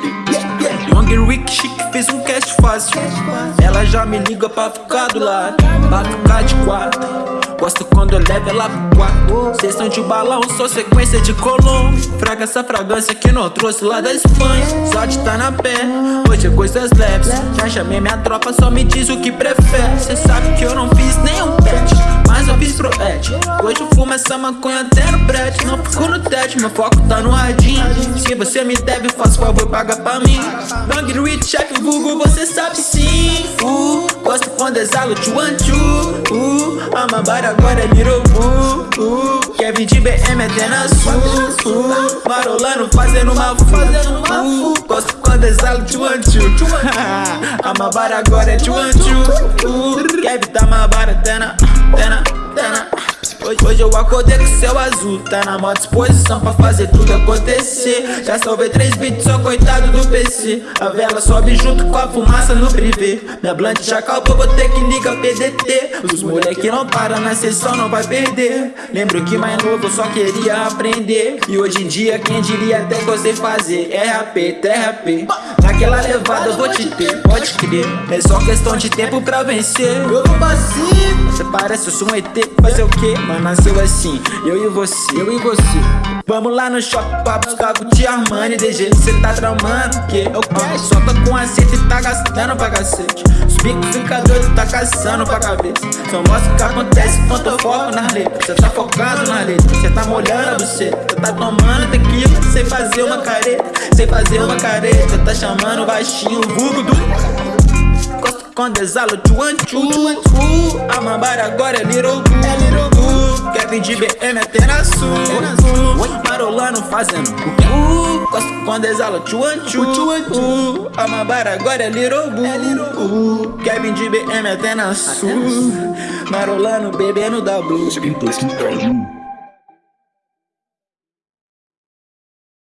Young Rick Chic fez um cast fácil. Ela já me liga pra ficar do lado. Pra ficar de quatro. Gosto quando eu levo ela pro quarto. Oh. Sessão de balão, só sequência de colombo Fraga essa fragrância que não trouxe lá da Espanha. Só de tá na pé, hoje é coisas leves. Já chamei minha tropa, só me diz o que prefere. Cê sabe que eu não fiz nem fumo essa maconha até no prédio Não fico no teste, meu foco tá no radinho. Se você me deve, faz favor, paga pra mim. Bang Rich, chefe vulgo, você sabe sim. Uh, Gosto quando exalo de one two. Uh, Amabara agora é boo. Uh, Kevin de BM até na sul. Uh, Marolando fazendo uma uh, Gosto quando exalo de one two. Amabara agora é de one two. Uh, Kevin tá mabara até na, Hoje, hoje eu acordei com céu azul. Tá na maior disposição pra fazer tudo acontecer. Já salvei três beats, só coitado do PC A vela sobe junto com a fumaça no privê Minha blunt já acabou, vou ter que ligar PDT Os moleque não param na sessão, não vai perder. Lembro que mais novo eu só queria aprender. E hoje em dia quem diria até que eu sei fazer? É RAP, TRAP Naquela levada eu vou te ter, pode crer. É só questão de tempo pra vencer. Eu vou vacilo Você parece eu sou um ET, fazer o quê? Mas nasceu assim, eu e você, eu e você. Vamos lá no shopping pra buscar Gucci Armani DG, cê tá tramando que eu quero Só tô com acerto e tá gastando pra cacete. Os bicos fica doido, tá caçando pra cabeça. Só mostra o que acontece quando eu foco nas letras. Cê tá focado na letra, cê tá molhando a buceta Cê tá tomando tequila, sem fazer uma careta. Sem fazer uma careta, tá chamando baixinho o vulgo do quando exalo de one two uh, A mambara agora é little Kevin de BM até na sul. Marolando fazendo uh, Gosto quando exalo de one two uh, A mambara agora é little boo. Kevin de BM até na sul. Marolando bebendo da blue